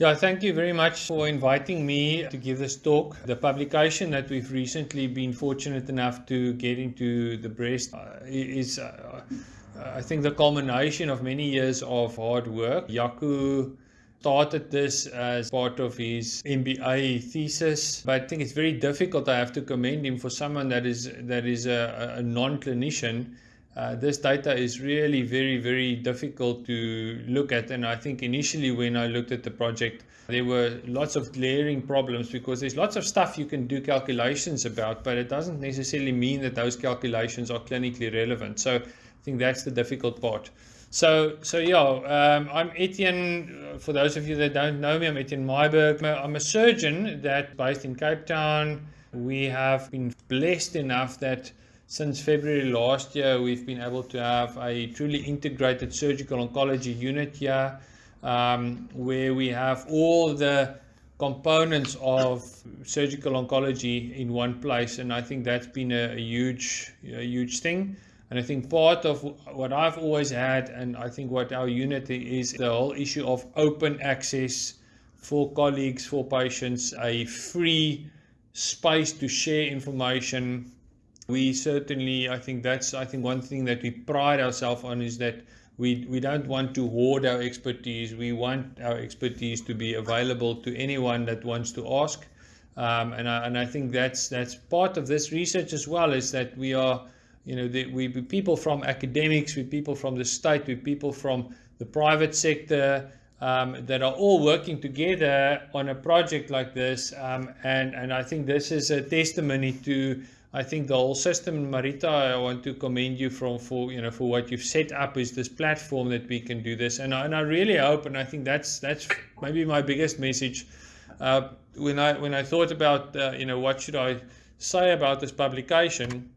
Yeah, thank you very much for inviting me to give this talk. The publication that we've recently been fortunate enough to get into the breast uh, is, uh, I think, the culmination of many years of hard work. Jaco started this as part of his MBA thesis, but I think it's very difficult. I have to commend him for someone that is that is a, a non-clinician uh, this data is really very, very difficult to look at. And I think initially when I looked at the project, there were lots of glaring problems because there's lots of stuff you can do calculations about, but it doesn't necessarily mean that those calculations are clinically relevant. So I think that's the difficult part. So, so yeah, um, I'm Etienne. For those of you that don't know me, I'm Etienne Myburgh. I'm a surgeon that based in Cape Town. We have been blessed enough that since February last year, we've been able to have a truly integrated surgical oncology unit here um, where we have all the components of surgical oncology in one place. And I think that's been a, a huge, a huge thing. And I think part of what I've always had, and I think what our unit is, the whole issue of open access for colleagues, for patients, a free space to share information, we certainly, I think that's, I think one thing that we pride ourselves on is that we, we don't want to hoard our expertise. We want our expertise to be available to anyone that wants to ask. Um, and, I, and I think that's, that's part of this research as well is that we are, you know, the, we people from academics, we people from the state, we people from the private sector, um, that are all working together on a project like this. Um, and, and I think this is a testimony to I think the whole system, Marita, I want to commend you from for you know for what you've set up is this platform that we can do this, and I, and I really hope, and I think that's that's maybe my biggest message. Uh, when I when I thought about uh, you know what should I say about this publication,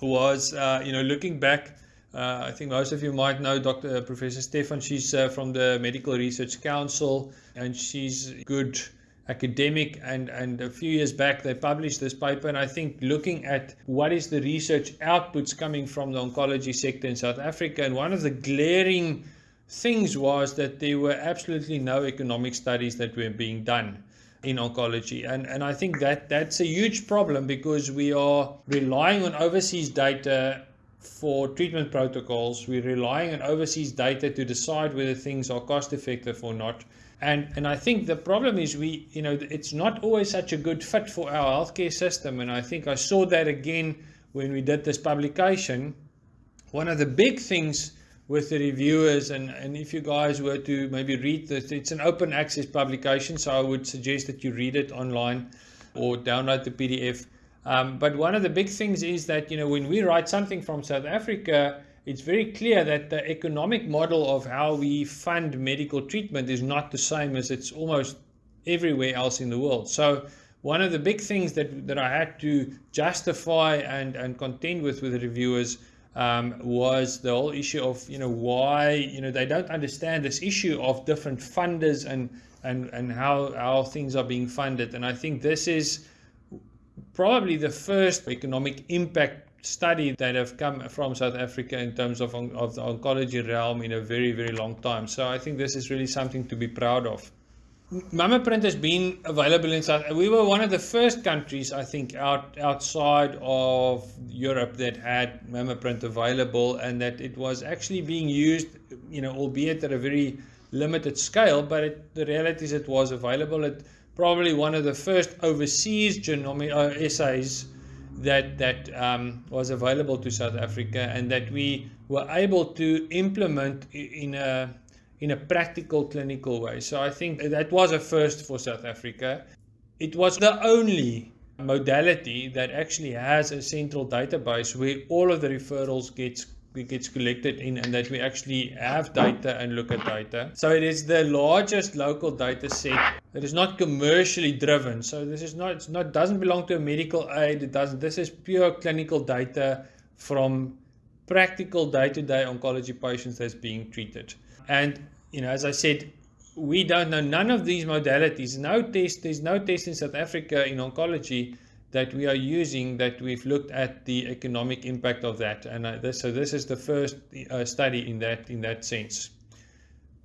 was uh, you know looking back. Uh, I think most of you might know Dr. Professor Stefan. She's uh, from the Medical Research Council, and she's good academic and and a few years back they published this paper. And I think looking at what is the research outputs coming from the oncology sector in South Africa and one of the glaring things was that there were absolutely no economic studies that were being done in oncology. And and I think that that's a huge problem because we are relying on overseas data for treatment protocols. We're relying on overseas data to decide whether things are cost effective or not and, and I think the problem is we, you know, it's not always such a good fit for our healthcare system. And I think I saw that again when we did this publication. One of the big things with the reviewers, and, and if you guys were to maybe read this, it's an open access publication, so I would suggest that you read it online or download the PDF. Um, but one of the big things is that, you know, when we write something from South Africa, it's very clear that the economic model of how we fund medical treatment is not the same as it's almost everywhere else in the world. So one of the big things that, that I had to justify and, and contend with with the reviewers um, was the whole issue of, you know, why, you know, they don't understand this issue of different funders and, and, and how, how things are being funded. And I think this is probably the first economic impact study that have come from South Africa in terms of, of the oncology realm in a very, very long time. So I think this is really something to be proud of. MammaPrint has been available in South. We were one of the first countries, I think, out outside of Europe that had MammaPrint available, and that it was actually being used, you know, albeit at a very limited scale. But it, the reality is, it was available. It probably one of the first overseas genomic uh, assays that that um, was available to South Africa and that we were able to implement in a in a practical clinical way. So I think that was a first for South Africa. It was the only modality that actually has a central database where all of the referrals gets gets collected in and that we actually have data and look at data. So it is the largest local data set that is not commercially driven. So this is not, it's not, doesn't belong to a medical aid. It doesn't, this is pure clinical data from practical day-to-day -day oncology patients that's being treated. And, you know, as I said, we don't know none of these modalities. No test, there's no test in South Africa in oncology that we are using that we've looked at the economic impact of that. And uh, this, so this is the first uh, study in that, in that sense.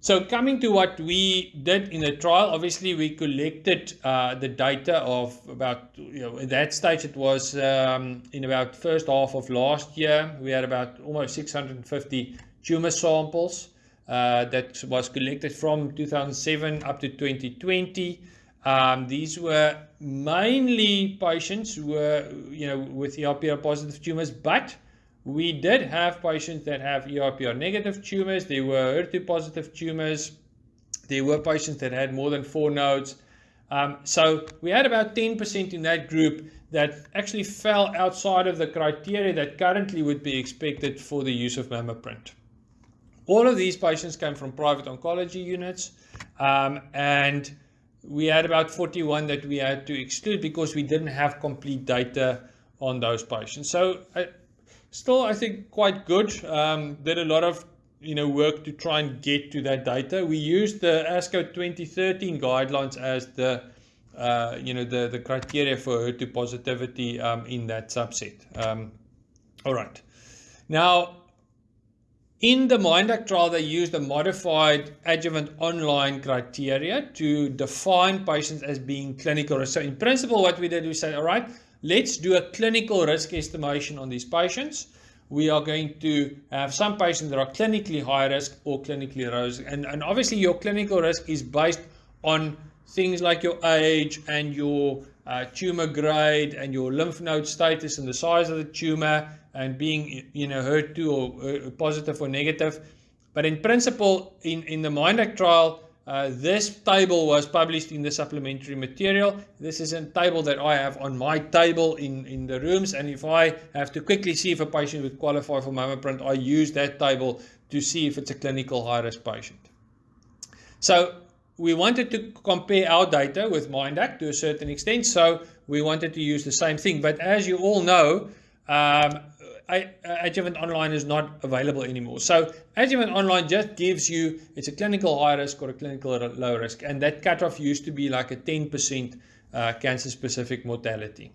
so coming to what we did in the trial, obviously we collected uh, the data of about, you know, at that stage it was um, in about first half of last year, we had about almost 650 tumor samples uh, that was collected from 2007 up to 2020. Um, these were mainly patients were, you know, with ERPR positive tumors, but we did have patients that have ERPR negative tumors. There were HER2 positive tumors. There were patients that had more than four nodes. Um, so we had about 10% in that group that actually fell outside of the criteria that currently would be expected for the use of MammaPrint. All of these patients came from private oncology units um, and we had about 41 that we had to exclude because we didn't have complete data on those patients. So uh, still, I think quite good. Um, did a lot of you know work to try and get to that data. We used the ASCO 2013 guidelines as the uh, you know the the criteria for HER2 positivity um, in that subset. Um, all right, now. In the MINDACT trial, they used a modified adjuvant online criteria to define patients as being clinical risk. So in principle, what we did, we said, all right, Let's do a clinical risk estimation on these patients. We are going to have some patients that are clinically high risk or clinically low risk. And, and obviously your clinical risk is based on things like your age and your uh, tumor grade and your lymph node status and the size of the tumor and being, you know, HER2 or uh, positive or negative. But in principle, in, in the MINDACT trial, uh, this table was published in the supplementary material. This is a table that I have on my table in, in the rooms. And if I have to quickly see if a patient would qualify for MammaPrint, I use that table to see if it's a clinical high-risk patient. So we wanted to compare our data with MindAct to a certain extent. So we wanted to use the same thing. But as you all know, um, Adjuvant Online is not available anymore. So Adjuvant Online just gives you, it's a clinical high risk or a clinical low risk. And that cutoff used to be like a 10% uh, cancer specific mortality.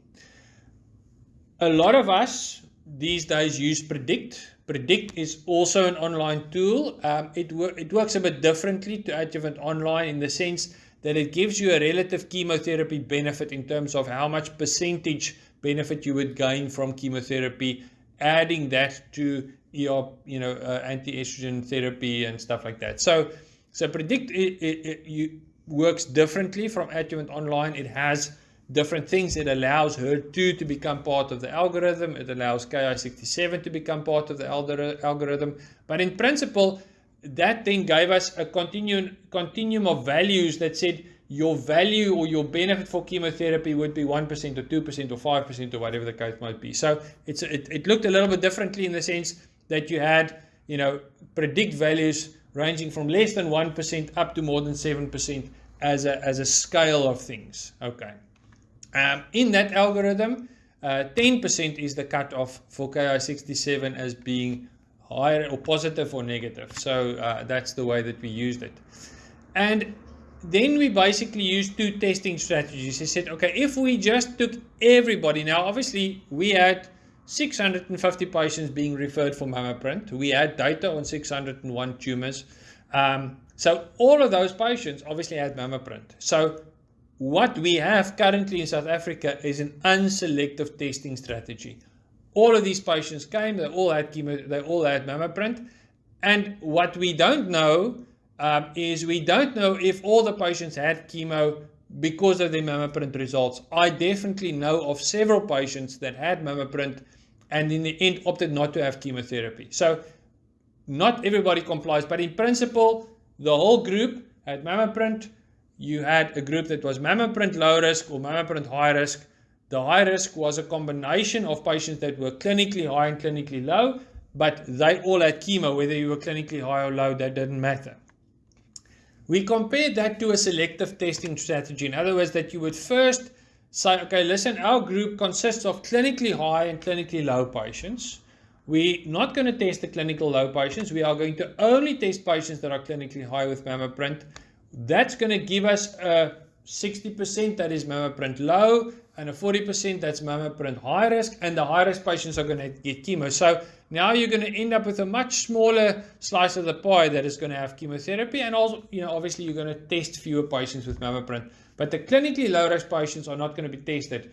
A lot of us these days use Predict. Predict is also an online tool. Um, it, wor it works a bit differently to Adjuvant Online in the sense that it gives you a relative chemotherapy benefit in terms of how much percentage benefit you would gain from chemotherapy adding that to your you know uh, anti-estrogen therapy and stuff like that so so predict it, it, it you, works differently from adjuvant online it has different things it allows HER2 to become part of the algorithm it allows ki67 to become part of the algorithm but in principle that then gave us a continuum continuum of values that said your value or your benefit for chemotherapy would be 1% or 2% or 5% or whatever the case might be. So it's it, it looked a little bit differently in the sense that you had, you know, predict values ranging from less than 1% up to more than 7% as a, as a scale of things. Okay. Um, in that algorithm, 10% uh, is the cutoff for Ki67 as being higher or positive or negative. So uh, that's the way that we used it. And then we basically used two testing strategies. I said, okay, if we just took everybody, now obviously we had 650 patients being referred for MammaPrint. We had data on 601 tumors. Um, so all of those patients obviously had MammaPrint. So what we have currently in South Africa is an unselective testing strategy. All of these patients came, they all had chemo, they all had MammaPrint. And what we don't know um, is we don't know if all the patients had chemo because of their MammaPrint results. I definitely know of several patients that had MammaPrint and in the end opted not to have chemotherapy. So not everybody complies, but in principle, the whole group had MammaPrint. You had a group that was MammaPrint low risk or MammaPrint high risk. The high risk was a combination of patients that were clinically high and clinically low, but they all had chemo, whether you were clinically high or low, that didn't matter. We compared that to a selective testing strategy. In other words, that you would first say, okay, listen, our group consists of clinically high and clinically low patients. We're not going to test the clinical low patients. We are going to only test patients that are clinically high with MammaPrint. That's going to give us a 60% that is mammoprint low, and a 40% that's mammoprint high risk, and the high risk patients are going to get chemo. So now you're going to end up with a much smaller slice of the pie that is going to have chemotherapy, and also, you know, obviously you're going to test fewer patients with mammoprint. But the clinically low risk patients are not going to be tested.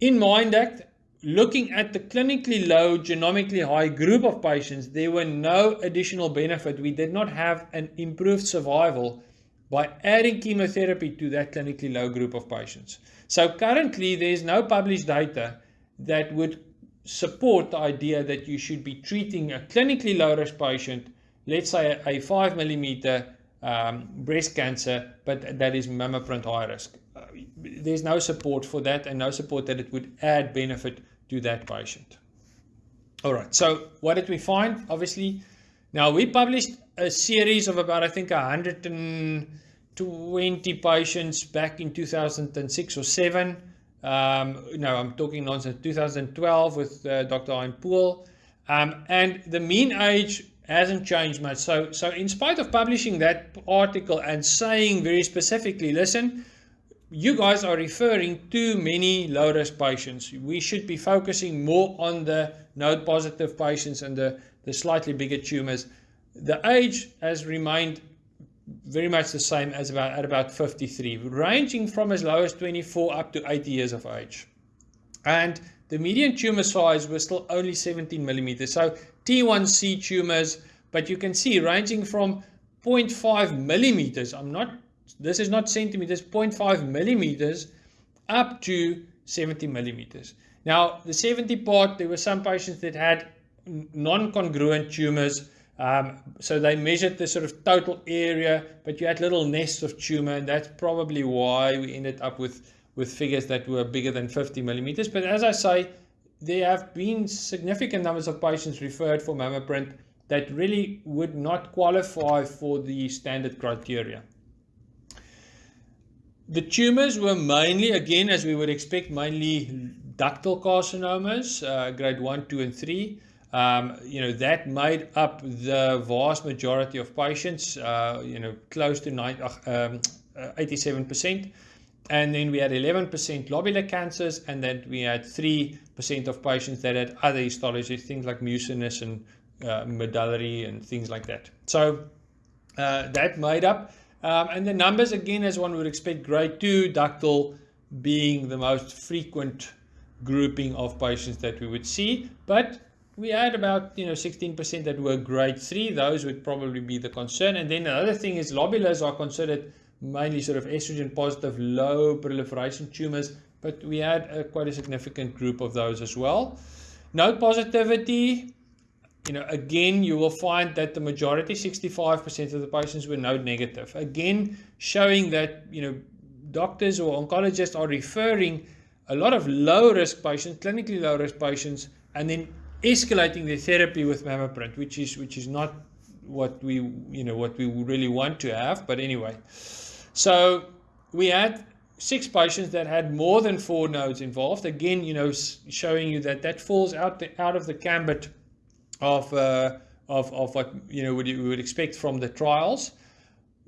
In MINDACT, looking at the clinically low, genomically high group of patients, there were no additional benefit. We did not have an improved survival by adding chemotherapy to that clinically low group of patients. So currently, there's no published data that would support the idea that you should be treating a clinically low risk patient, let's say a 5 millimeter um, breast cancer, but that is MammaPrint high risk. Uh, there's no support for that and no support that it would add benefit to that patient. All right, so what did we find? Obviously, now we published a series of about, I think, 120 patients back in 2006 or 7. Um, no, I'm talking nonsense, 2012 with uh, Dr. Hein Pool. Um, and the mean age hasn't changed much. So, so in spite of publishing that article and saying very specifically, listen, you guys are referring to many low-risk patients. We should be focusing more on the node-positive patients and the, the slightly bigger tumors. The age has remained very much the same as about at about 53, ranging from as low as 24 up to 80 years of age. And the median tumor size was still only 17 millimeters. So T1C tumors, but you can see ranging from 0.5 millimeters. I'm not this is not centimeters, 0.5 millimeters up to 70 millimeters. Now, the 70 part, there were some patients that had non-congruent tumors. Um, so they measured the sort of total area, but you had little nests of tumor, and that's probably why we ended up with, with figures that were bigger than 50 millimeters. But as I say, there have been significant numbers of patients referred for MammaPrint that really would not qualify for the standard criteria. The tumors were mainly, again, as we would expect, mainly ductal carcinomas, uh, grade 1, 2, and 3. Um, you know, that made up the vast majority of patients, uh, you know, close to um, 87%. And then we had 11% lobular cancers, and then we had 3% of patients that had other histologies, things like mucinous and uh, medullary and things like that. So uh, that made up um, and the numbers, again, as one would expect, grade 2 ductal being the most frequent grouping of patients that we would see. But we had about you know 16% that were grade 3. Those would probably be the concern. And then the other thing is lobulars are considered mainly sort of estrogen positive, low proliferation tumors. But we had a, quite a significant group of those as well. Node positivity, you know, again, you will find that the majority, 65% of the patients were node negative. Again, showing that, you know, doctors or oncologists are referring a lot of low risk patients, clinically low risk patients, and then escalating their therapy with MammaPrint, which is which is not what we you know what we really want to have. But anyway, so we had six patients that had more than four nodes involved. Again, you know, showing you that that falls out the, out of the gambit of, uh, of, of what you know would, you would expect from the trials.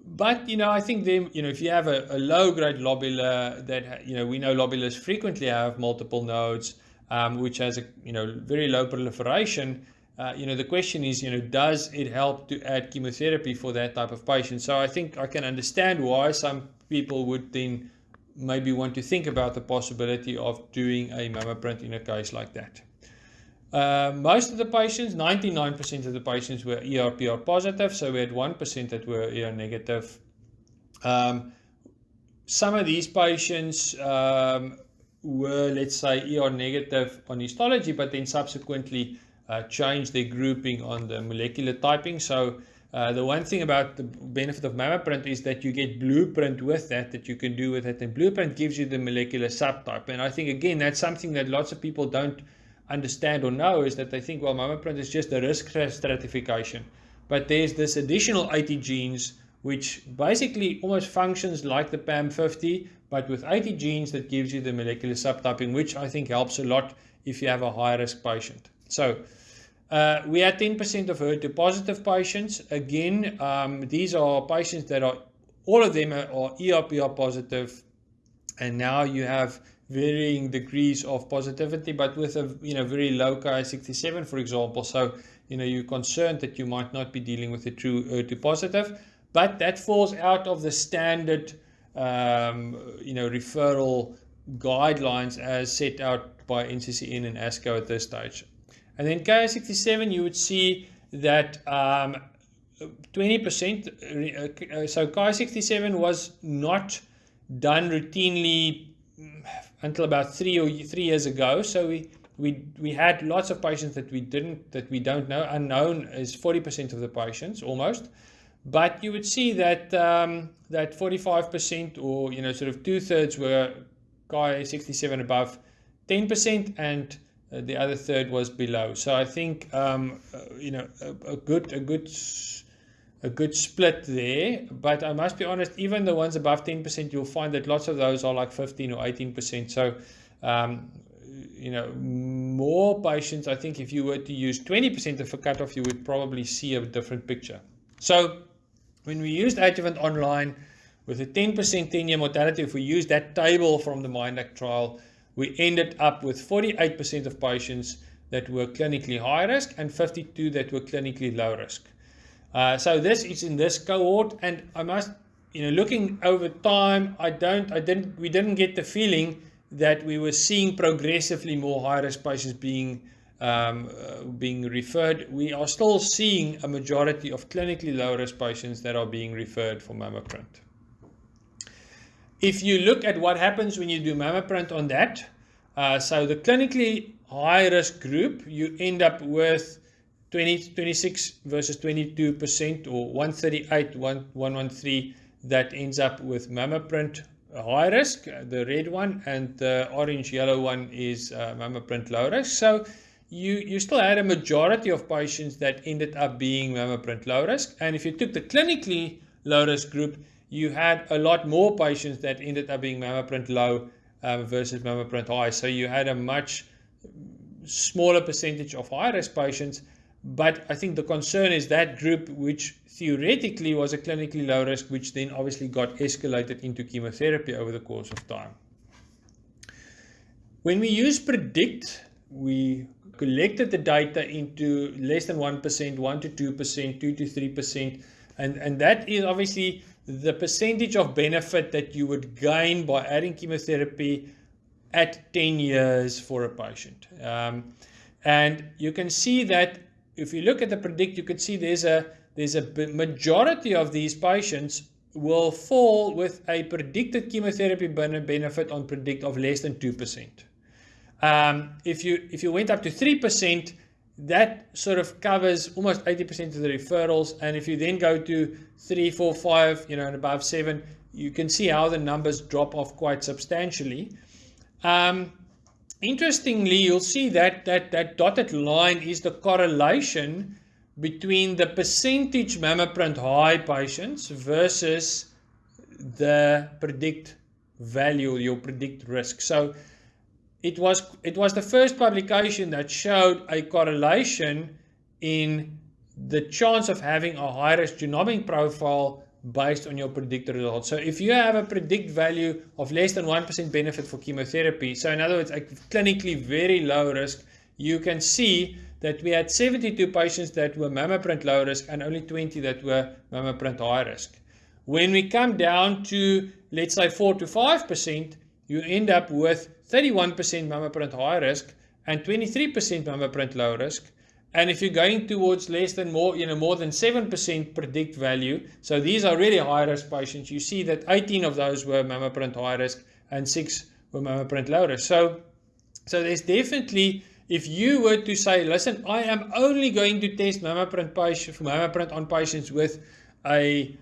But you know, I think then you know if you have a, a low grade lobular that you know we know lobulars frequently have multiple nodes, um, which has a you know very low proliferation. Uh, you know the question is you know does it help to add chemotherapy for that type of patient? So I think I can understand why some people would then maybe want to think about the possibility of doing a MammaPrint in a case like that. Uh, most of the patients, 99% of the patients were ERPR positive, so we had 1% that were ER negative. Um, some of these patients um, were, let's say, ER negative on histology, but then subsequently uh, changed their grouping on the molecular typing. So uh, the one thing about the benefit of MammaPrint is that you get blueprint with that, that you can do with it. And blueprint gives you the molecular subtype. And I think, again, that's something that lots of people don't understand or know is that they think, well, my MammaPrint is just a risk stratification. But there's this additional 80 genes which basically almost functions like the PAM50, but with 80 genes that gives you the molecular subtyping, which I think helps a lot if you have a high risk patient. So uh, we had 10% of HER2 positive patients. Again, um, these are patients that are all of them are, are ERPR positive, and now you have varying degrees of positivity, but with a you know very low Ki67, for example. So you know you're concerned that you might not be dealing with a true HER2 positive, but that falls out of the standard um, you know referral guidelines as set out by NCCN and ASCO at this stage. And then Ki67, you would see that 20%, um, uh, so Ki67 was not done routinely until about three or three years ago. So we we we had lots of patients that we didn't that we don't know. Unknown is 40% of the patients almost. But you would see that um, that 45% or you know sort of two thirds were Ki 67 above 10% and uh, the other third was below. So I think um, uh, you know a, a, good a good a good split there. But I must be honest, even the ones above 10%, you'll find that lots of those are like 15 or 18%. So um, you know more patients. I think if you were to use 20% of a cutoff, you would probably see a different picture. So when we used adjuvant online with a 10% 10-year mortality, if we use that table from the MINDACT trial, we ended up with 48% of patients that were clinically high risk and 52 that were clinically low risk. Uh, so this is in this cohort, and I must, you know, looking over time, I don't, I didn't, we didn't get the feeling that we were seeing progressively more high risk patients being um, uh, being referred, we are still seeing a majority of clinically low-risk patients that are being referred for MammaPrint. If you look at what happens when you do MammaPrint on that, uh, so the clinically high-risk group, you end up with 20, 26 versus 22% or 138, 113 that ends up with MammaPrint high risk, the red one, and the orange yellow one is uh, low risk. So you, you still had a majority of patients that ended up being MammaPrint low risk. And if you took the clinically low risk group, you had a lot more patients that ended up being MammaPrint low um, versus MammaPrint high. So you had a much smaller percentage of high risk patients. But I think the concern is that group, which theoretically was a clinically low risk, which then obviously got escalated into chemotherapy over the course of time. When we use predict, we collected the data into less than 1%, 1 to 2%, 2 to 3%. And, and that is obviously the percentage of benefit that you would gain by adding chemotherapy at 10 years for a patient. Um, and you can see that if you look at the predict, you could see there's a, there's a majority of these patients will fall with a predicted chemotherapy benefit on predict of less than 2%. Um, if you if you went up to 3%, that sort of covers almost 80% of the referrals. And if you then go to 3, 4, 5, you know, and above 7, you can see how the numbers drop off quite substantially. Um, interestingly, you'll see that, that that dotted line is the correlation between the percentage MammaPrint high patients versus the predict value, your predict risk. So it was it was the first publication that showed a correlation in the chance of having a high risk genomic profile based on your predictor results. So if you have a predict value of less than 1% benefit for chemotherapy, so in other words, a clinically very low risk, you can see that we had 72 patients that were MammaPrint low risk and only 20 that were MammaPrint high risk. When we come down to, let's say 4 to 5%, you end up with 31% MammaPrint high risk and 23% MammaPrint low risk. And if you're going towards less than more, you know, more than 7% predict value, so these are really high risk patients, you see that 18 of those were MammaPrint high risk and 6 were MammaPrint low risk. So, so there's definitely, if you were to say, listen, I am only going to test MammaPrint, patient, MammaPrint on patients with a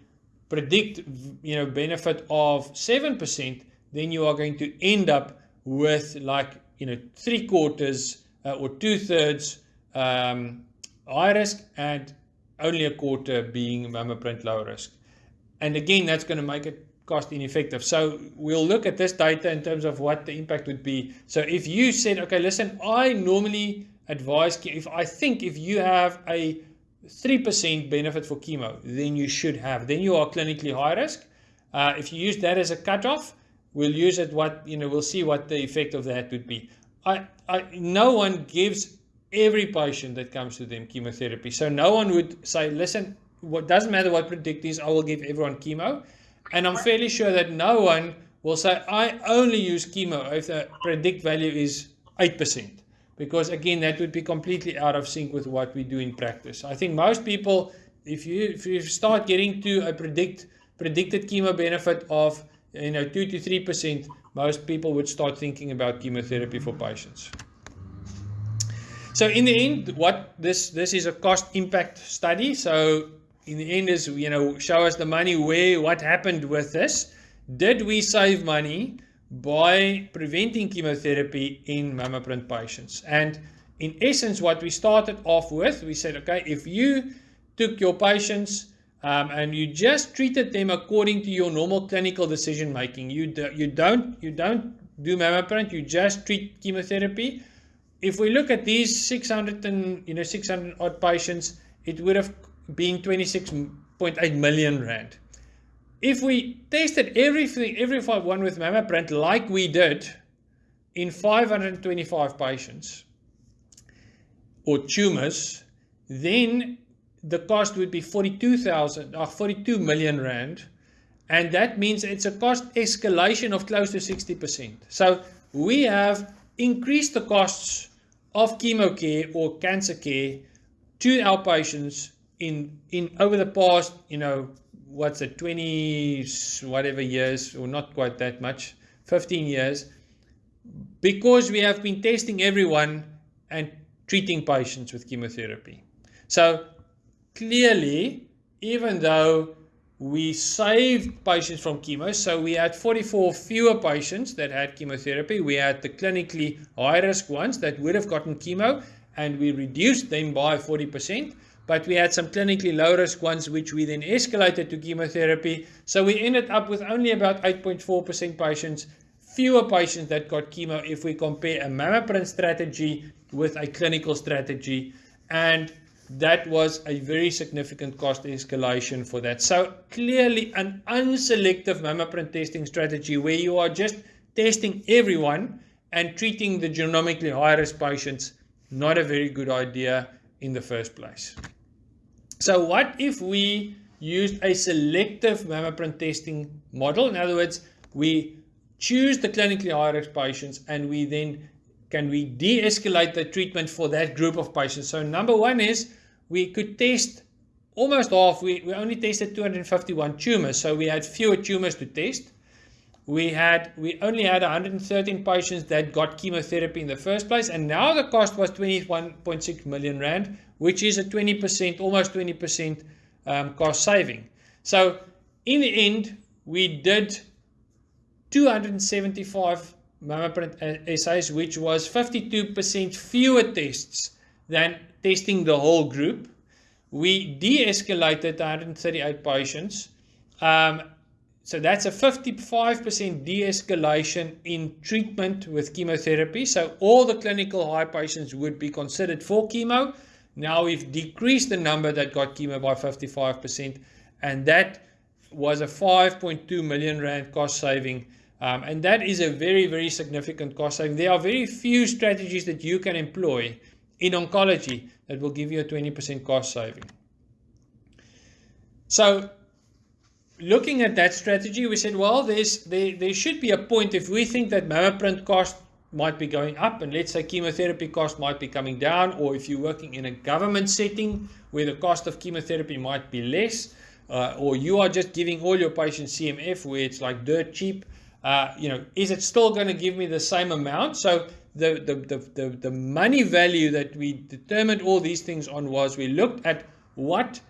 predict, you know, benefit of 7%, then you are going to end up with like, you know, three quarters uh, or two thirds um, high risk and only a quarter being MammaPrint low risk. And again, that's going to make it cost ineffective. So we'll look at this data in terms of what the impact would be. So if you said, okay, listen, I normally advise, if I think if you have a 3% benefit for chemo, then you should have, then you are clinically high risk. Uh, if you use that as a cutoff, we'll use it. What you know, we'll see what the effect of that would be. I, I, no one gives every patient that comes to them chemotherapy. So no one would say, listen, what doesn't matter what predict is, I will give everyone chemo. And I'm fairly sure that no one will say, I only use chemo if the predict value is 8%. Because again, that would be completely out of sync with what we do in practice. I think most people, if you if you start getting to a predict predicted chemo benefit of you know two to three percent, most people would start thinking about chemotherapy for patients. So in the end, what this this is a cost impact study. So in the end is you know show us the money where what happened with this. Did we save money by preventing chemotherapy in MammaPrint patients? And in essence, what we started off with, we said, okay, if you took your patients um, and you just treated them according to your normal clinical decision making. You do, you don't you don't do MammaPrint. You just treat chemotherapy. If we look at these 600 and you know 600 odd patients, it would have been 26.8 million rand. If we tested everything, every one with MammaPrint like we did in 525 patients or tumors, then the cost would be 42,000 or uh, 42 million rand and that means it's a cost escalation of close to 60%. So we have increased the costs of chemo care or cancer care to our patients in in over the past, you know, what's it, 20 whatever years or not quite that much, 15 years because we have been testing everyone and treating patients with chemotherapy. So clearly, even though we saved patients from chemo, so we had 44 fewer patients that had chemotherapy. We had the clinically high risk ones that would have gotten chemo, and we reduced them by 40%. But we had some clinically low risk ones, which we then escalated to chemotherapy. So we ended up with only about 8.4% patients, fewer patients that got chemo if we compare a MammaPrint strategy with a clinical strategy. And that was a very significant cost escalation for that. So clearly an unselective MammaPrint testing strategy where you are just testing everyone and treating the genomically high risk patients, not a very good idea in the first place. So what if we used a selective MammaPrint testing model? In other words, we choose the clinically high risk patients and we then can we de-escalate the treatment for that group of patients? So number one is we could test almost half. We, we only tested 251 tumors, so we had fewer tumors to test. We had we only had 113 patients that got chemotherapy in the first place, and now the cost was 21.6 million rand, which is a 20%, almost 20% um, cost saving. So in the end, we did 275 MammaPrint assays, which was 52% fewer tests than testing the whole group. We de-escalated 138 patients. Um, so that's a 55% de-escalation in treatment with chemotherapy. So all the clinical high patients would be considered for chemo. Now we've decreased the number that got chemo by 55%, and that was a 5.2 million rand cost saving um, and that is a very, very significant cost saving. There are very few strategies that you can employ in oncology that will give you a 20% cost saving. So looking at that strategy, we said, well, there's, there, there should be a point if we think that MammaPrint cost might be going up and let's say chemotherapy cost might be coming down or if you're working in a government setting where the cost of chemotherapy might be less uh, or you are just giving all your patients CMF where it's like dirt cheap uh, you know, is it still going to give me the same amount? So the, the, the, the, the money value that we determined all these things on was we looked at what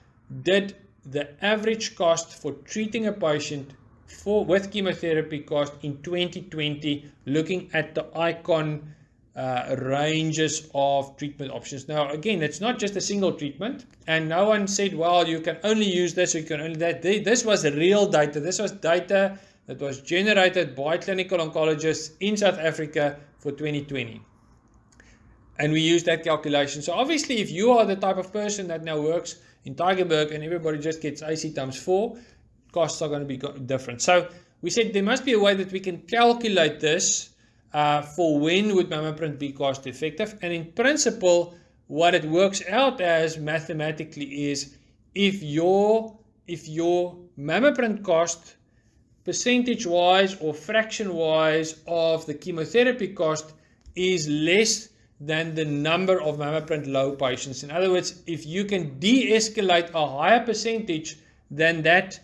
did the average cost for treating a patient for with chemotherapy cost in 2020, looking at the icon uh, ranges of treatment options. Now, again, it's not just a single treatment, and no one said, well, you can only use this, you can only that. This was real data. This was data that was generated by clinical oncologists in South Africa for 2020. And we use that calculation. So obviously, if you are the type of person that now works in Tygerberg and everybody just gets AC times 4, costs are going to be different. So we said there must be a way that we can calculate this uh, for when would MammaPrint be cost effective. And in principle, what it works out as mathematically is if your if your MammaPrint cost percentage wise or fraction wise of the chemotherapy cost is less than the number of MammaPrint low patients. In other words, if you can de-escalate a higher percentage than that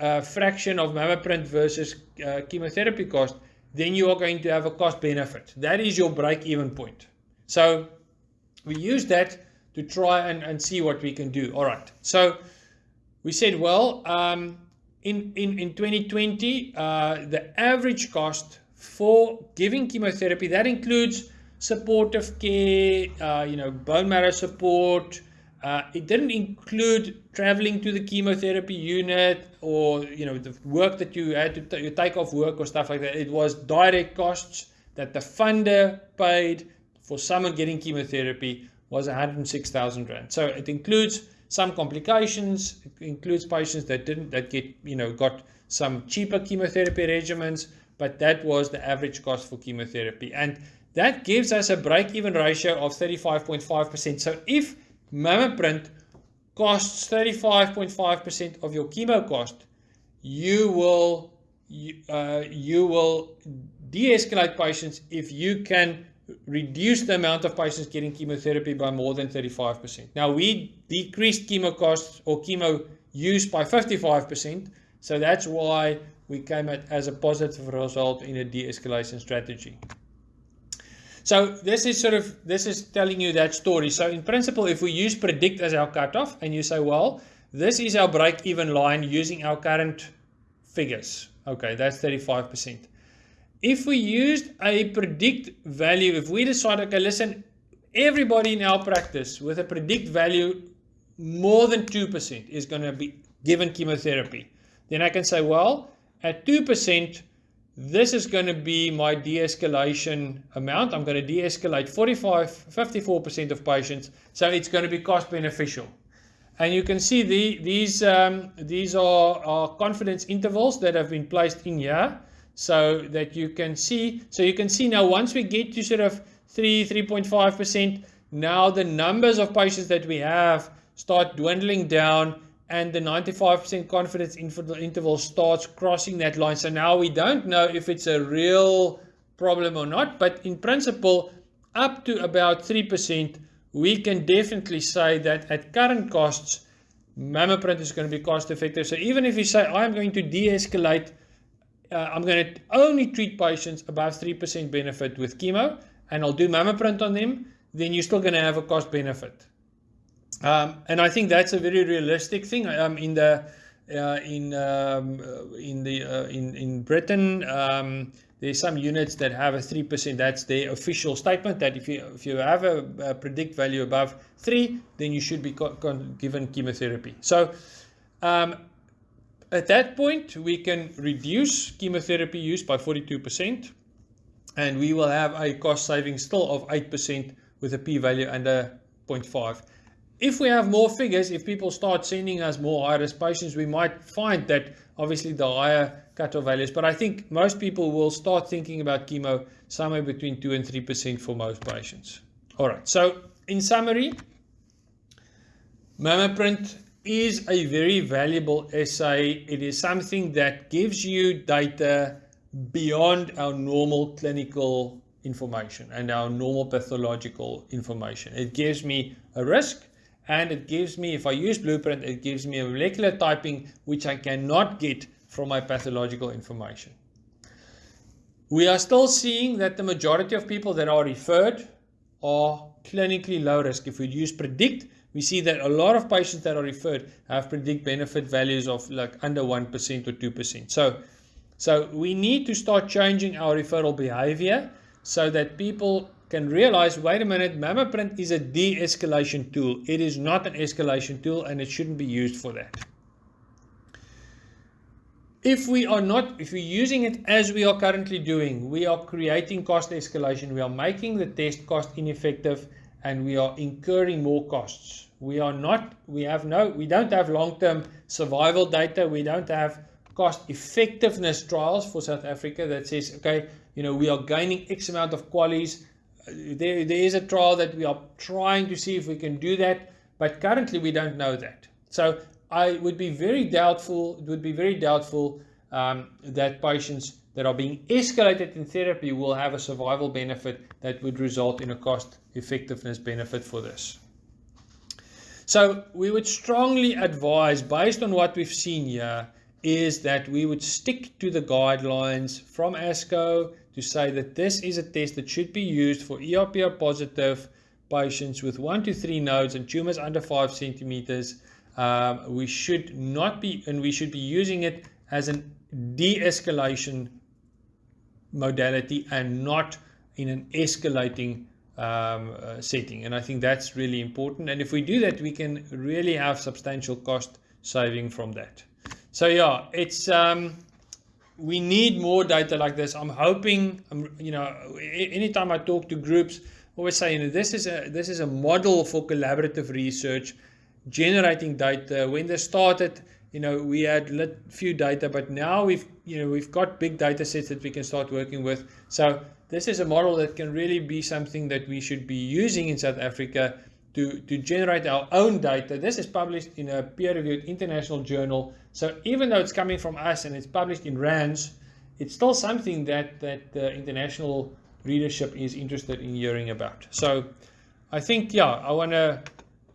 uh, fraction of MammaPrint versus uh, chemotherapy cost, then you are going to have a cost benefit. That is your break-even point. So we use that to try and, and see what we can do. All right. So we said, well, um, in, in, in 2020, uh, the average cost for giving chemotherapy, that includes supportive care, uh, you know, bone marrow support. Uh, it didn't include traveling to the chemotherapy unit or, you know, the work that you had to you take off work or stuff like that. It was direct costs that the funder paid for someone getting chemotherapy was 106,000 rand. So it includes some complications. Includes patients that didn't that get you know got some cheaper chemotherapy regimens, but that was the average cost for chemotherapy. And that gives us a break-even ratio of 35.5%. So if MammaPrint costs 35.5% of your chemo cost, you will you, uh, you will de-escalate patients if you can reduce the amount of patients getting chemotherapy by more than 35%. Now we decreased chemo costs or chemo use by 55%. So that's why we came at as a positive result in a de-escalation strategy. So this is sort of, this is telling you that story. So in principle, if we use predict as our cutoff and you say, well, this is our break-even line using our current figures. Okay, that's 35%. If we used a predict value, if we decide, okay, listen, everybody in our practice with a predict value more than 2% is going to be given chemotherapy, then I can say, well, at 2%, this is going to be my de-escalation amount. I'm going to de-escalate 45, 54% of patients. So it's going to be cost beneficial. And you can see the, these, um, these are, are confidence intervals that have been placed in here so that you can see. So you can see now once we get to sort of 3, 3.5%, now the numbers of patients that we have start dwindling down and the 95% confidence interval starts crossing that line. So now we don't know if it's a real problem or not, but in principle, up to about 3%, we can definitely say that at current costs, MammaPrint is going to be cost effective. So even if you say, I'm going to de-escalate, uh, I'm going to only treat patients above 3% benefit with chemo, and I'll do MammaPrint on them, then you're still going to have a cost benefit. Um, and I think that's a very realistic thing. Um, in the uh, in um, uh, in the uh, in in Britain, um, there's some units that have a three percent. That's their official statement that if you if you have a, a predict value above three, then you should be given chemotherapy. So. At that point, we can reduce chemotherapy use by 42%, and we will have a cost saving still of 8% with a p-value under 0.5 if we have more figures, if people start sending us more high-risk patients, we might find that obviously the higher cutoff values. But I think most people will start thinking about chemo somewhere between 2 and 3% for most patients. All right, so in summary, MammaPrint is a very valuable assay. It is something that gives you data beyond our normal clinical information and our normal pathological information. It gives me a risk and it gives me, if I use Blueprint, it gives me a molecular typing which I cannot get from my pathological information. We are still seeing that the majority of people that are referred are clinically low risk. If we use predict, we see that a lot of patients that are referred have predict benefit values of like under 1% or 2%. So, so we need to start changing our referral behavior so that people can realize, wait a minute, MammaPrint is a de-escalation tool. It is not an escalation tool and it shouldn't be used for that. If we are not, if we're using it as we are currently doing, we are creating cost escalation. We are making the test cost ineffective and we are incurring more costs. We are not, we have no, we don't have long-term survival data. We don't have cost effectiveness trials for South Africa that says, okay, you know, we are gaining X amount of QALYs. There, there is a trial that we are trying to see if we can do that, but currently we don't know that. So I would be very doubtful, it would be very doubtful um, that patients that are being escalated in therapy will have a survival benefit that would result in a cost effectiveness benefit for this. So we would strongly advise, based on what we've seen here, is that we would stick to the guidelines from ASCO to say that this is a test that should be used for ERPR positive patients with one to three nodes and tumors under five centimeters. Um, we should not be, and we should be using it as an de-escalation modality and not in an escalating um, uh, setting. And I think that's really important. And if we do that, we can really have substantial cost saving from that. So yeah, it's um, we need more data like this. I'm hoping, um, you know, anytime I talk to groups, always say, you know, this is a this is a model for collaborative research, generating data. When they started, you know, we had a few data, but now we've, you know, we've got big data sets that we can start working with. So this is a model that can really be something that we should be using in South Africa to, to generate our own data. This is published in a peer-reviewed international journal. So even though it's coming from us and it's published in RANDS, it's still something that, that the international readership is interested in hearing about. So I think, yeah, I want to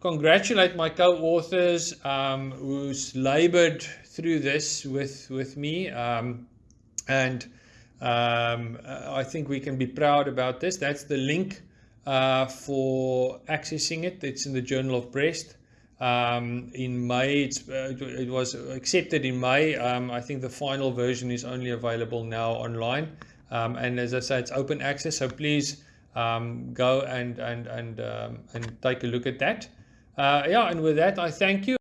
congratulate my co-authors um, who's labored through this with, with me. Um, and um, I think we can be proud about this. That's the link uh, for accessing it. It's in the Journal of Breast. Um, in May, uh, it was accepted in May. Um, I think the final version is only available now online. Um, and as I said, it's open access. So please um, go and, and, and, um, and take a look at that. Uh, yeah, and with that, I thank you.